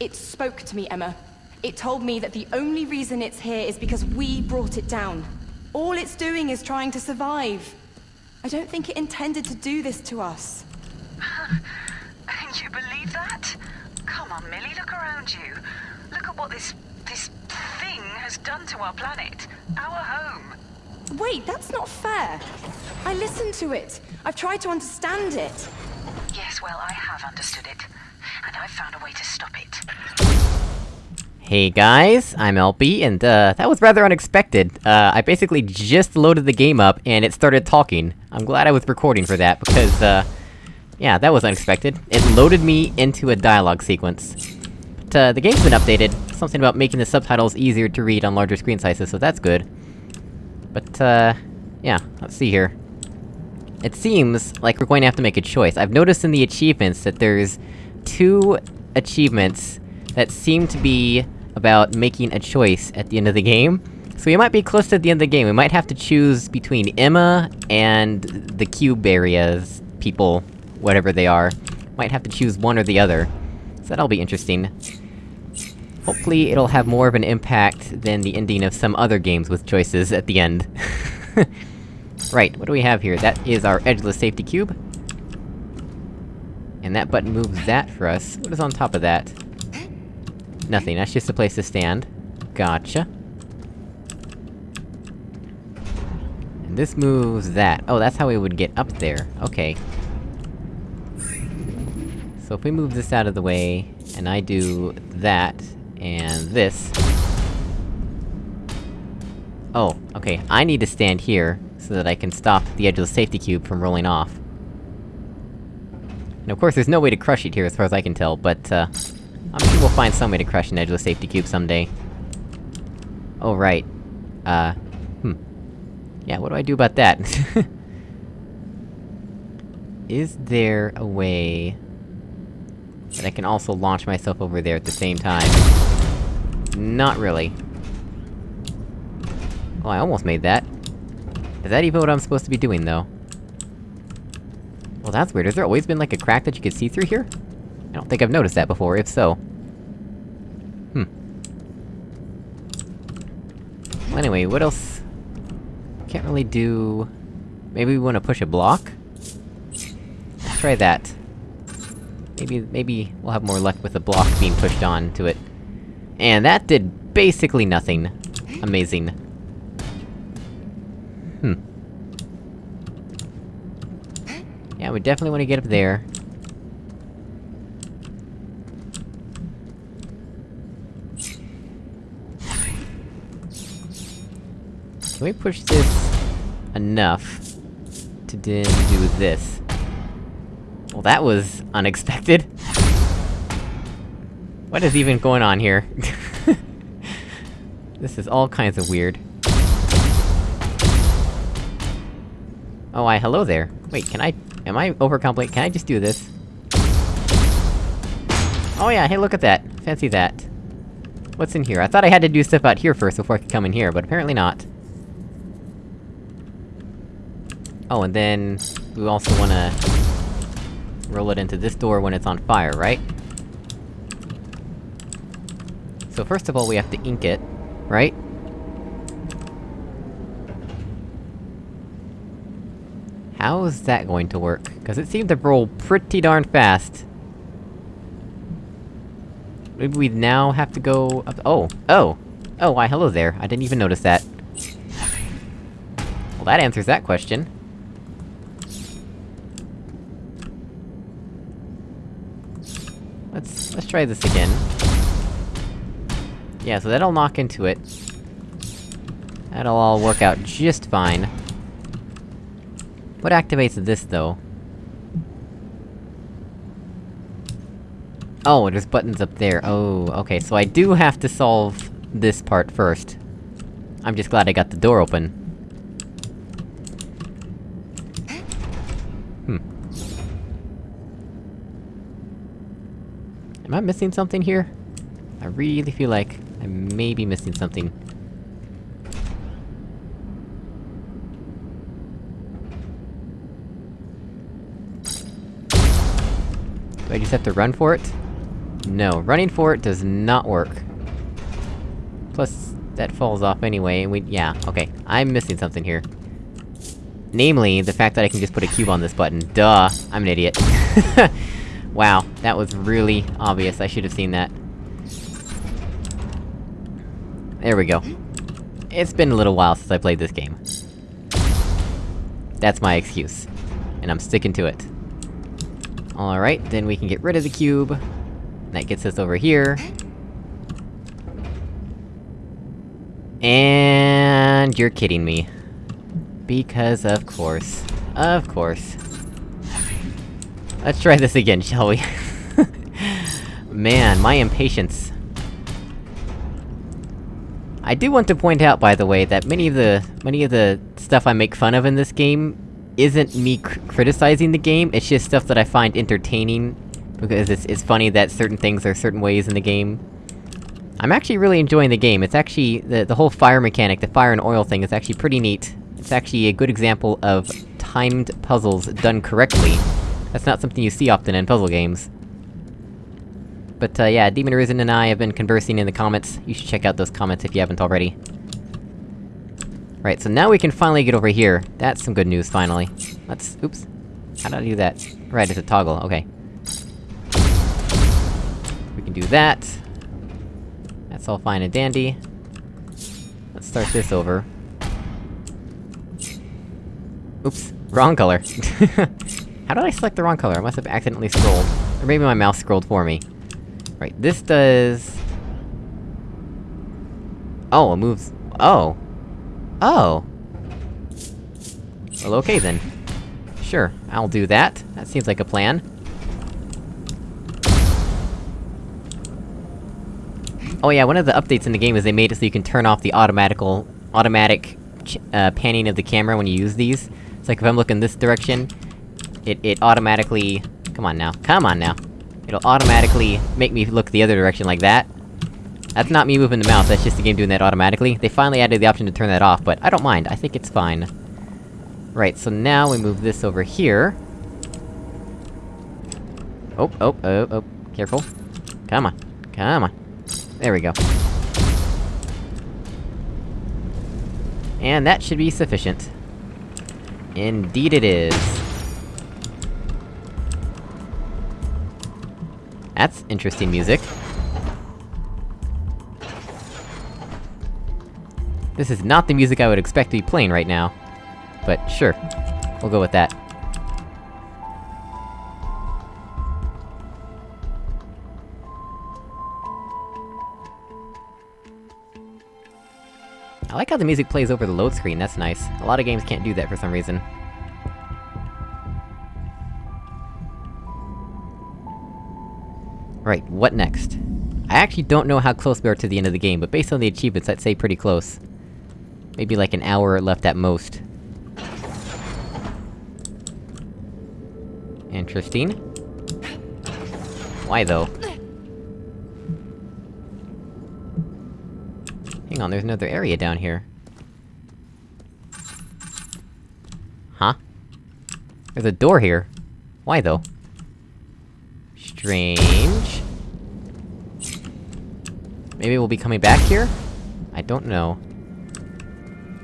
It spoke to me, Emma. It told me that the only reason it's here is because we brought it down. All it's doing is trying to survive. I don't think it intended to do this to us. Can you believe that? Come on, Millie, look around you. Look at what this... this thing has done to our planet. Our home. Wait, that's not fair. I listened to it. I've tried to understand it. Yes, well, I have understood it. And I've found a way to stop it. Hey guys, I'm LB, and uh, that was rather unexpected. Uh, I basically just loaded the game up, and it started talking. I'm glad I was recording for that, because, uh... Yeah, that was unexpected. It loaded me into a dialogue sequence. But, uh, the game's been updated. Something about making the subtitles easier to read on larger screen sizes, so that's good. But, uh... Yeah, let's see here. It seems like we're going to have to make a choice. I've noticed in the achievements that there's... two achievements that seem to be about making a choice at the end of the game. So we might be close to the end of the game, we might have to choose between Emma and the cube areas people, whatever they are. Might have to choose one or the other. So that'll be interesting. Hopefully it'll have more of an impact than the ending of some other games with choices at the end. right, what do we have here? That is our edgeless safety cube. And that button moves that for us. What is on top of that? Nothing, that's just a place to stand. Gotcha. And this moves that. Oh, that's how we would get up there. Okay. So if we move this out of the way, and I do that, and this... Oh, okay, I need to stand here, so that I can stop the edge of the safety cube from rolling off. And of course, there's no way to crush it here as far as I can tell, but, uh... I'm sure we'll find some way to crush an edgeless safety cube someday. Oh, right. Uh... Hmm. Yeah, what do I do about that? Is there a way... that I can also launch myself over there at the same time? Not really. Oh, I almost made that. Is that even what I'm supposed to be doing, though? Well, that's weird. Has there always been, like, a crack that you could see through here? I don't think I've noticed that before, if so. Hmm. Well, anyway, what else? Can't really do... Maybe we wanna push a block? Let's try that. Maybe- maybe we'll have more luck with a block being pushed on to it. And that did basically nothing. Amazing. Hmm. Yeah, we definitely wanna get up there. Can we push this... enough... to do this? Well, that was... unexpected. What is even going on here? this is all kinds of weird. Oh, I- hello there. Wait, can I- am I overcomplicated? Can I just do this? Oh yeah, hey look at that! Fancy that. What's in here? I thought I had to do stuff out here first before I could come in here, but apparently not. Oh, and then... we also wanna... roll it into this door when it's on fire, right? So first of all, we have to ink it, right? How is that going to work? Cause it seemed to roll pretty darn fast. Maybe we now have to go up- oh! Oh! Oh, why hello there, I didn't even notice that. Well, that answers that question. Let's- let's try this again. Yeah, so that'll knock into it. That'll all work out just fine. What activates this, though? Oh, there's buttons up there. Oh, okay, so I do have to solve this part first. I'm just glad I got the door open. Hmm. Am I missing something here? I really feel like I may be missing something. I just have to run for it? No, running for it does not work. Plus, that falls off anyway, and we- yeah, okay. I'm missing something here. Namely, the fact that I can just put a cube on this button. Duh! I'm an idiot. wow, that was really obvious, I should have seen that. There we go. It's been a little while since I played this game. That's my excuse. And I'm sticking to it. Alright, then we can get rid of the cube. That gets us over here. And... you're kidding me. Because of course. Of course. Let's try this again, shall we? Man, my impatience. I do want to point out, by the way, that many of the- many of the stuff I make fun of in this game isn't me cr criticizing the game, it's just stuff that I find entertaining, because it's- it's funny that certain things are certain ways in the game. I'm actually really enjoying the game, it's actually- the- the whole fire mechanic, the fire and oil thing is actually pretty neat. It's actually a good example of timed puzzles done correctly. That's not something you see often in puzzle games. But uh, yeah, Demon Arisen and I have been conversing in the comments. You should check out those comments if you haven't already. Right, so now we can finally get over here. That's some good news, finally. Let's- oops. How did I do that? Right, it's a toggle, okay. We can do that. That's all fine and dandy. Let's start this over. Oops, wrong color. How did I select the wrong color? I must have accidentally scrolled. Or maybe my mouse scrolled for me. Right, this does... Oh, it moves... Oh! Oh! Well, okay then. Sure, I'll do that. That seems like a plan. Oh yeah, one of the updates in the game is they made it so you can turn off the automatical- automatic uh, panning of the camera when you use these. It's like if I'm looking this direction, it- it automatically... Come on now, come on now! It'll automatically make me look the other direction like that. That's not me moving the mouse, that's just the game doing that automatically. They finally added the option to turn that off, but I don't mind, I think it's fine. Right, so now we move this over here. Oh, oh, oh, oh, careful. Come on, come on. There we go. And that should be sufficient. Indeed it is. That's interesting music. This is not the music I would expect to be playing right now. But sure. We'll go with that. I like how the music plays over the load screen, that's nice. A lot of games can't do that for some reason. Right, what next? I actually don't know how close we are to the end of the game, but based on the achievements, I'd say pretty close. Maybe like an hour left at most. Interesting. Why though? Hang on, there's another area down here. Huh? There's a door here. Why though? Strange. Maybe we'll be coming back here? I don't know.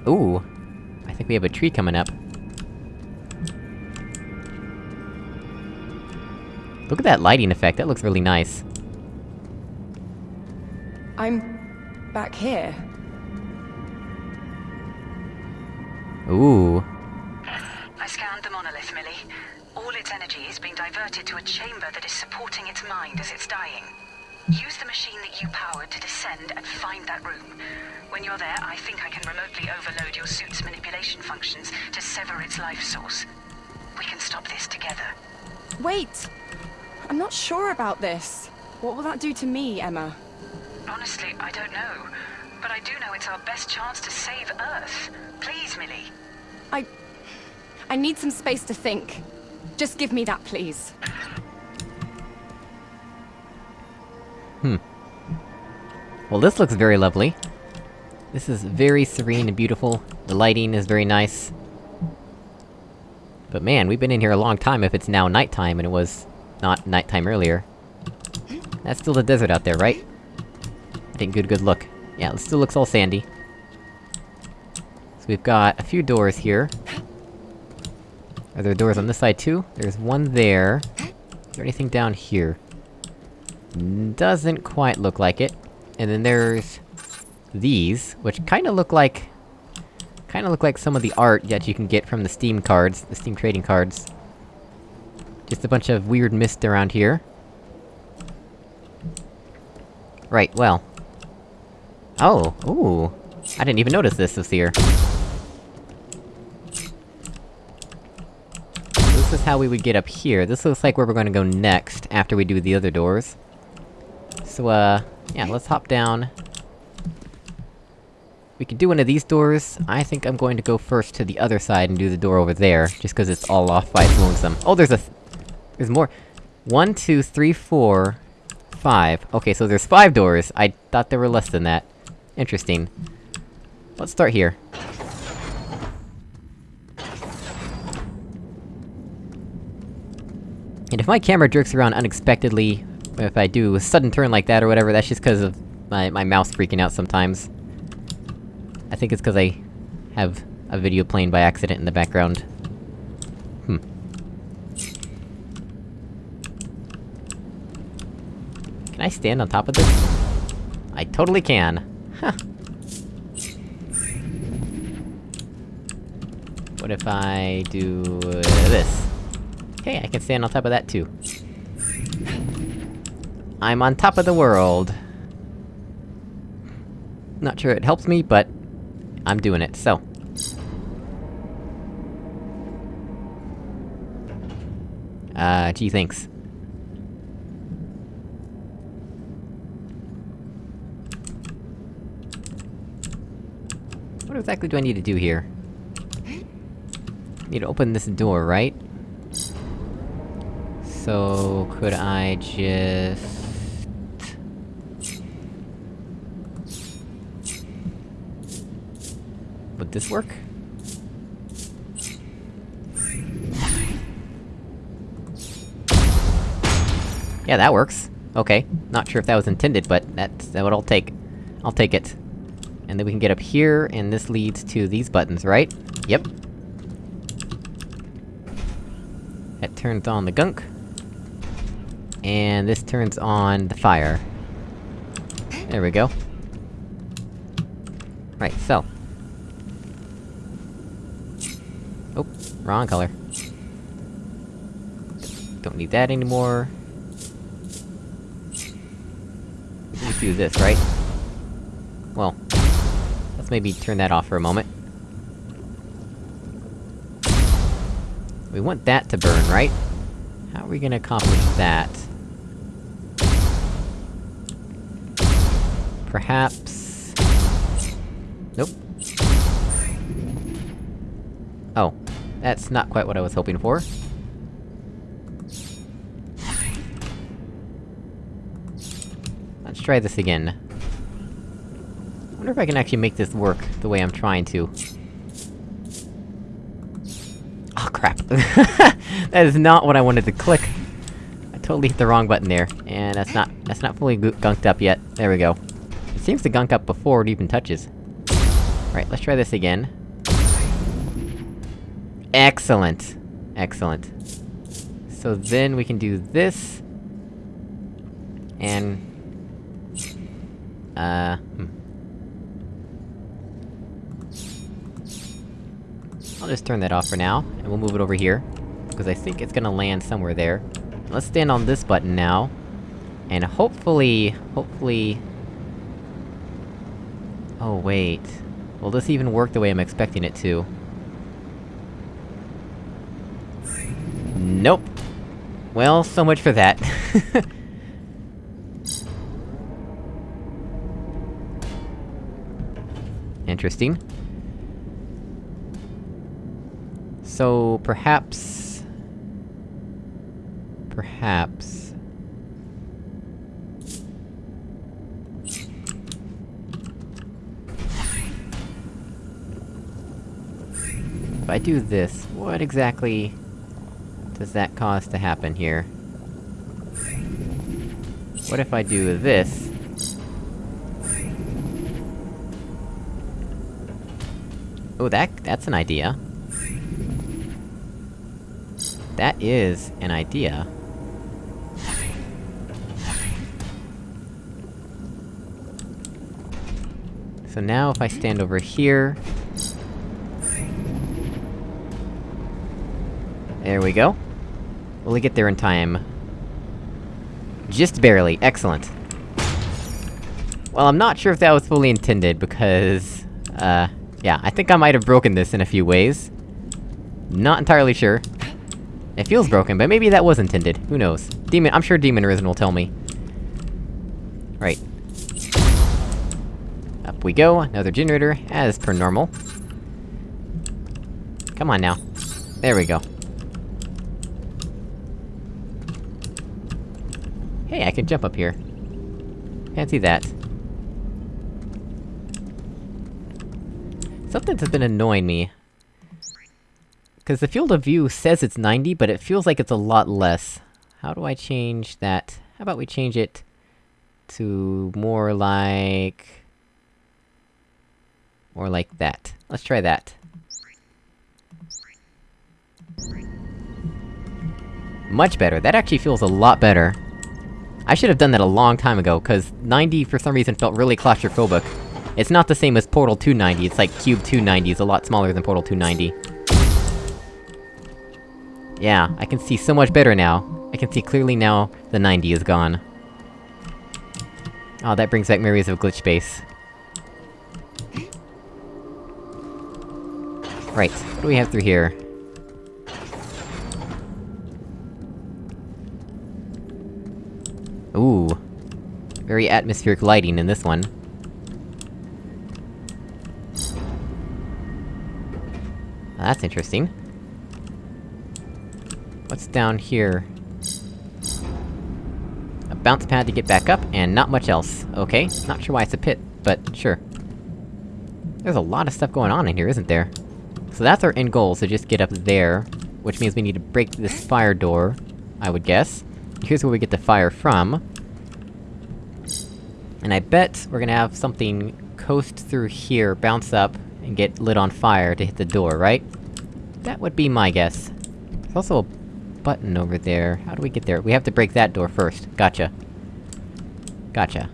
Ooh. I think we have a tree coming up. Look at that lighting effect, that looks really nice. I'm... back here. Ooh. I scanned the monolith, Millie. All its energy is being diverted to a chamber that is supporting its mind as it's dying. Use the machine that you powered to descend and find that room. When you're there, I think I can remotely overload your suit's manipulation functions to sever its life source. We can stop this together. Wait! I'm not sure about this. What will that do to me, Emma? Honestly, I don't know. But I do know it's our best chance to save Earth. Please, Millie. I... I need some space to think. Just give me that, please. Hmm. Well, this looks very lovely. This is very serene and beautiful. The lighting is very nice. But man, we've been in here a long time if it's now nighttime and it was... not nighttime earlier. That's still the desert out there, right? I think good good look. Yeah, it still looks all sandy. So we've got a few doors here. Are there doors on this side too? There's one there. Is there anything down here? Doesn't quite look like it. And then there's... these, which kinda look like... Kinda look like some of the art that you can get from the Steam cards, the Steam trading cards. Just a bunch of weird mist around here. Right, well... Oh, ooh! I didn't even notice this was here. This is how we would get up here. This looks like where we're gonna go next, after we do the other doors. So, uh... Yeah, let's hop down. We can do one of these doors. I think I'm going to go first to the other side and do the door over there, just cause it's all off by its lonesome. Oh, there's a... Th there's more. One, two, three, four... Five. Okay, so there's five doors. I thought there were less than that. Interesting. Let's start here. And if my camera jerks around unexpectedly, if I do a sudden turn like that or whatever, that's just cause of my- my mouse freaking out sometimes. I think it's cause I have a video playing by accident in the background. Hmm. Can I stand on top of this? I totally can. Huh. What if I do... This? Okay, I can stand on top of that too. I'm on top of the world! Not sure it helps me, but... I'm doing it, so... Uh, gee thanks. What exactly do I need to do here? Need to open this door, right? So... could I just... Would this work? Yeah, that works. Okay. Not sure if that was intended, but that's- that what I'll take. I'll take it. And then we can get up here, and this leads to these buttons, right? Yep. That turns on the gunk. And this turns on the fire. There we go. Right, so. Oh, wrong color. Don't need that anymore. Do this, right? Well, let's maybe turn that off for a moment. We want that to burn, right? How are we gonna accomplish that? Perhaps... Nope. That's not quite what I was hoping for. Let's try this again. I wonder if I can actually make this work the way I'm trying to. Oh crap. that is not what I wanted to click! I totally hit the wrong button there, and that's not- that's not fully gunked up yet. There we go. It seems to gunk up before it even touches. Right, let's try this again. Excellent! Excellent. So then we can do this... And... Uh... Hmm. I'll just turn that off for now, and we'll move it over here. Because I think it's gonna land somewhere there. Let's stand on this button now. And hopefully... hopefully... Oh wait... Will this even work the way I'm expecting it to? Nope. Well, so much for that. Interesting. So, perhaps... Perhaps... If I do this, what exactly does that cause to happen here? What if I do this? Oh, that- that's an idea. That is an idea. So now if I stand over here... There we go. Will we get there in time? Just barely, excellent. Well, I'm not sure if that was fully intended, because... Uh, yeah, I think I might have broken this in a few ways. Not entirely sure. It feels broken, but maybe that was intended, who knows. Demon- I'm sure Demon Arisen will tell me. Right. Up we go, another generator, as per normal. Come on now. There we go. Hey, I can jump up here. Fancy that. Something that's been annoying me. Cause the field of view says it's 90, but it feels like it's a lot less. How do I change that? How about we change it... to more like... More like that. Let's try that. Much better, that actually feels a lot better. I should have done that a long time ago, cause 90 for some reason felt really claustrophobic. It's not the same as Portal 290, it's like Cube 290 is a lot smaller than Portal 290. Yeah, I can see so much better now. I can see clearly now the 90 is gone. Oh, that brings back memories of Glitch Base. Right, what do we have through here? Ooh. Atmospheric lighting in this one. That's interesting. What's down here? A bounce pad to get back up, and not much else. Okay, not sure why it's a pit, but sure. There's a lot of stuff going on in here, isn't there? So that's our end goal, so just get up there. Which means we need to break this fire door, I would guess. Here's where we get the fire from. And I bet we're gonna have something coast through here, bounce up, and get lit on fire to hit the door, right? That would be my guess. There's also a button over there. How do we get there? We have to break that door first. Gotcha. Gotcha.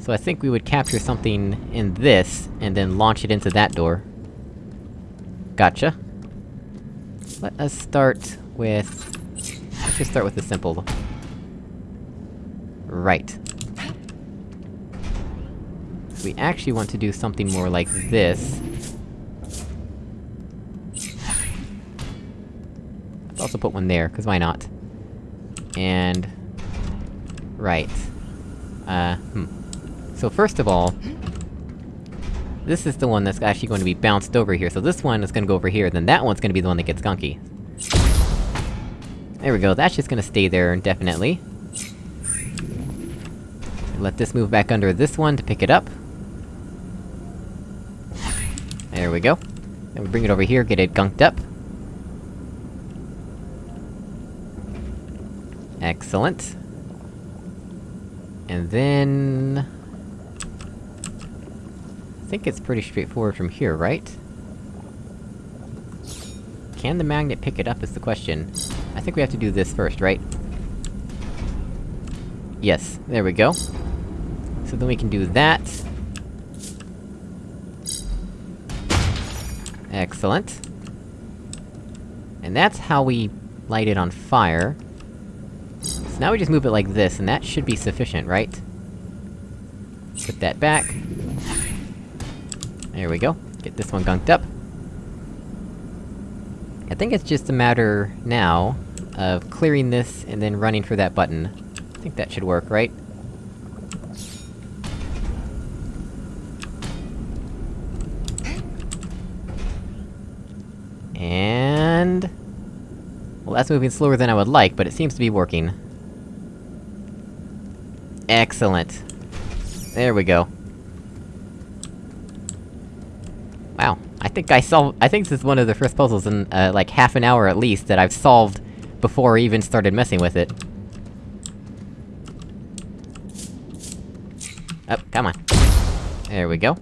So I think we would capture something in this, and then launch it into that door. Gotcha. Let us start with... Let's just start with the simple. Right. We actually want to do something more like this. Let's also put one there, cause why not? And... Right. Uh, hmm. So first of all... This is the one that's actually going to be bounced over here, so this one is gonna go over here, then that one's gonna be the one that gets gunky. There we go, that's just gonna stay there indefinitely. Let this move back under this one to pick it up. We go. And we bring it over here, get it gunked up. Excellent. And then... I think it's pretty straightforward from here, right? Can the magnet pick it up is the question. I think we have to do this first, right? Yes, there we go. So then we can do that. Excellent. And that's how we light it on fire. So now we just move it like this, and that should be sufficient, right? Put that back. There we go. Get this one gunked up. I think it's just a matter, now, of clearing this and then running for that button. I think that should work, right? And... Well, that's moving slower than I would like, but it seems to be working. Excellent. There we go. Wow, I think I solved- I think this is one of the first puzzles in, uh, like half an hour at least that I've solved before I even started messing with it. Up, come on. There we go.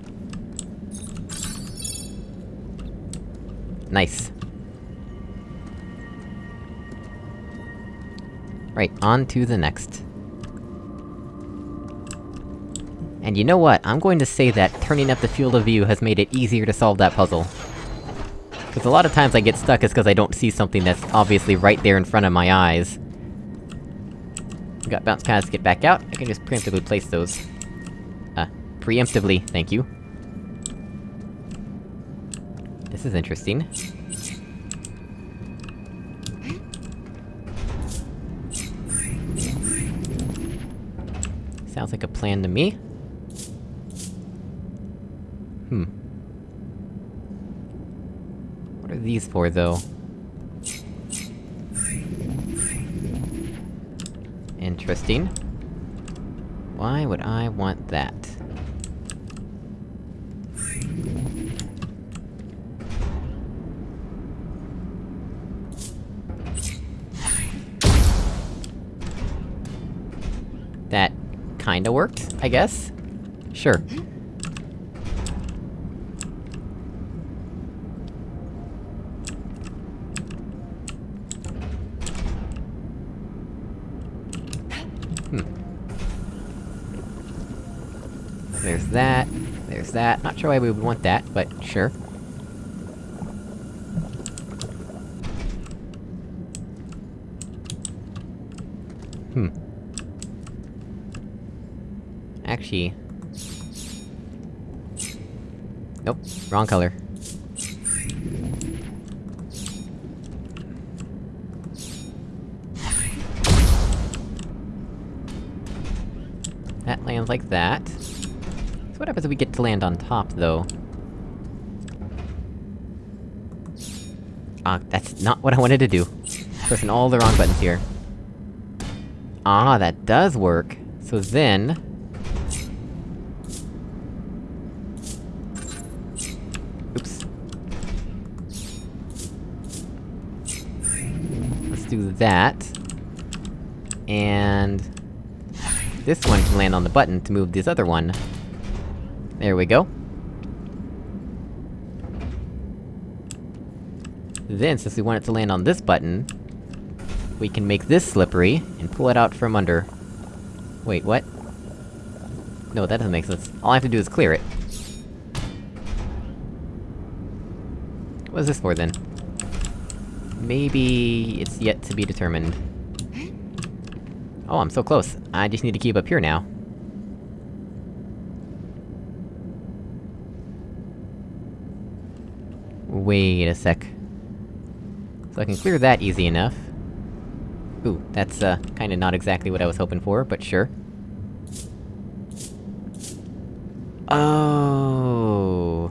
Nice. Right, on to the next. And you know what? I'm going to say that turning up the field of view has made it easier to solve that puzzle. Because a lot of times I get stuck is because I don't see something that's obviously right there in front of my eyes. We got bounce pads to get back out, I can just preemptively place those. Uh, preemptively, thank you. This is interesting. Sounds like a plan to me. Hmm. What are these for, though? Interesting. Why would I want that? That kinda worked, I guess? Sure. Hmm. There's that, there's that. Not sure why we would want that, but sure. Actually... Nope, wrong color. That lands like that. So what happens if we get to land on top, though? Ah, that's not what I wanted to do. Pressing all the wrong buttons here. Ah, that does work! So then... do that. And... This one can land on the button to move this other one. There we go. Then, since we want it to land on this button, we can make this slippery, and pull it out from under. Wait, what? No, that doesn't make sense. All I have to do is clear it. What is this for, then? Maybe... it's yet to be determined. Oh, I'm so close. I just need to keep up here now. Wait a sec. So I can clear that easy enough. Ooh, that's, uh, kinda not exactly what I was hoping for, but sure. Oh.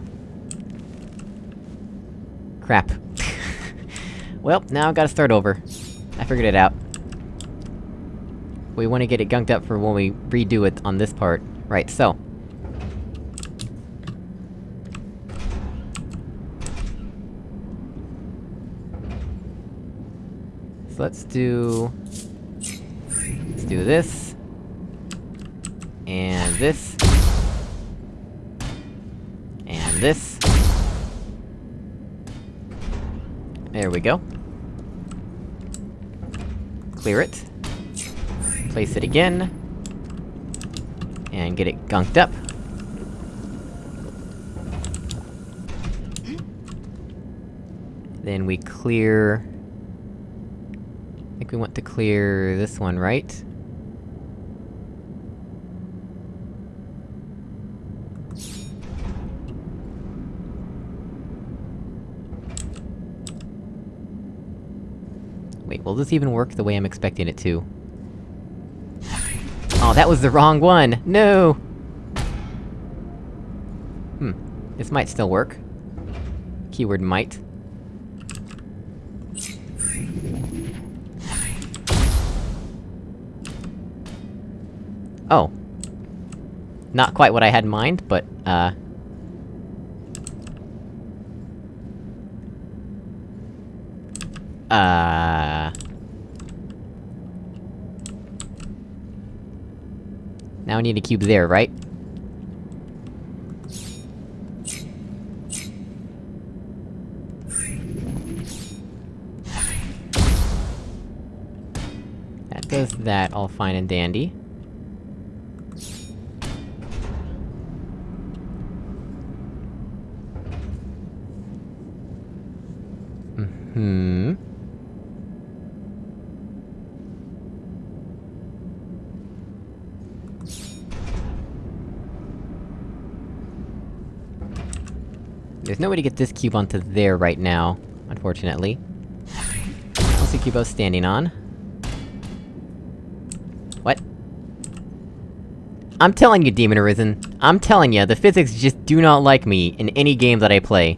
Crap. Well, now I've gotta start over. I figured it out. We wanna get it gunked up for when we redo it on this part. Right, so. So let's do... Let's do this. And this. And this. There we go. Clear it. Place it again. And get it gunked up. Then we clear... I think we want to clear this one, right? Will this even work the way I'm expecting it to? Oh, that was the wrong one! No! Hmm. This might still work. Keyword might. Oh. Not quite what I had in mind, but, uh... Uh... Now I need a cube there, right? That does that, all fine and dandy. Mm hmm There's no way to get this cube onto there right now, unfortunately. Cube I was standing on. What? I'm telling you, Demon Arisen. I'm telling you, the physics just do not like me in any game that I play.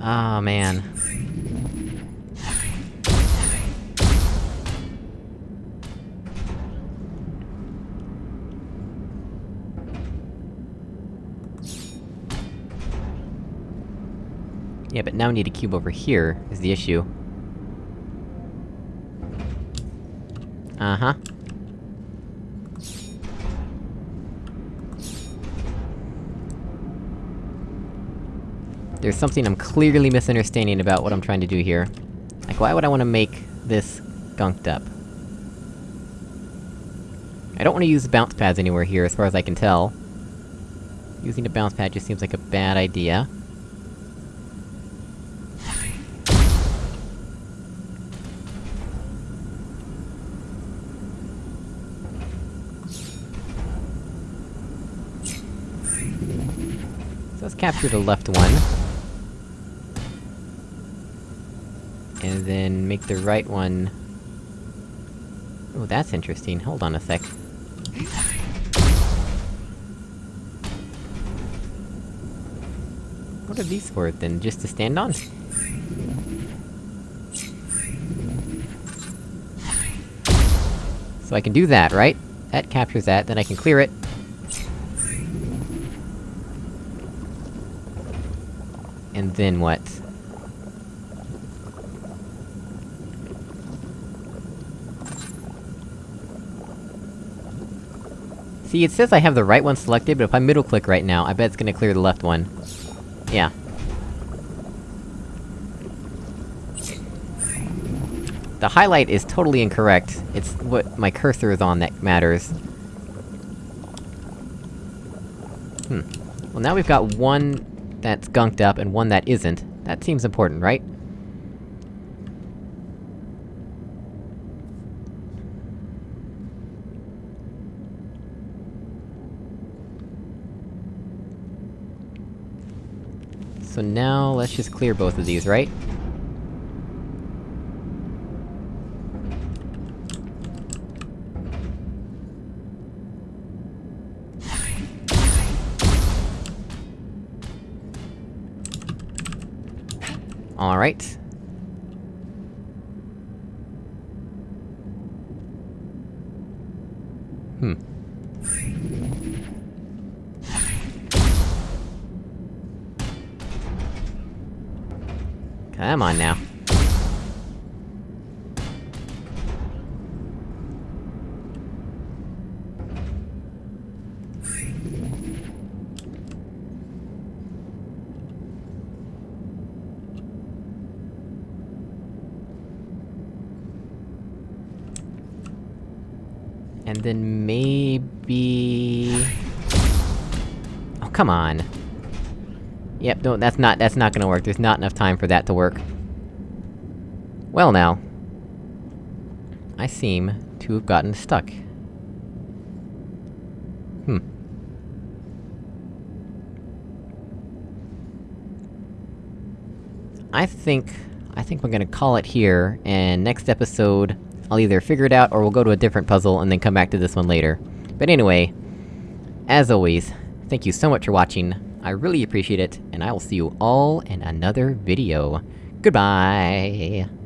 oh, man. Yeah, but now we need a cube over here, is the issue. Uh-huh. There's something I'm clearly misunderstanding about what I'm trying to do here. Like, why would I want to make this gunked up? I don't want to use bounce pads anywhere here, as far as I can tell. Using a bounce pad just seems like a bad idea. Capture the left one. And then make the right one... Oh, that's interesting. Hold on a sec. What are these for, then? Just to stand on? So I can do that, right? That captures that, then I can clear it. And then what? See, it says I have the right one selected, but if I middle-click right now, I bet it's gonna clear the left one. Yeah. The highlight is totally incorrect. It's what my cursor is on that matters. Hmm. Well now we've got one that's gunked up and one that isn't. That seems important, right? So now, let's just clear both of these, right? Alright. Hmm. Come on now. And then maybe... Oh, come on. Yep, no, that's not- that's not gonna work. There's not enough time for that to work. Well now. I seem to have gotten stuck. Hmm. I think... I think we're gonna call it here, and next episode, I'll either figure it out or we'll go to a different puzzle and then come back to this one later. But anyway, as always, thank you so much for watching, I really appreciate it, and I will see you all in another video. Goodbye!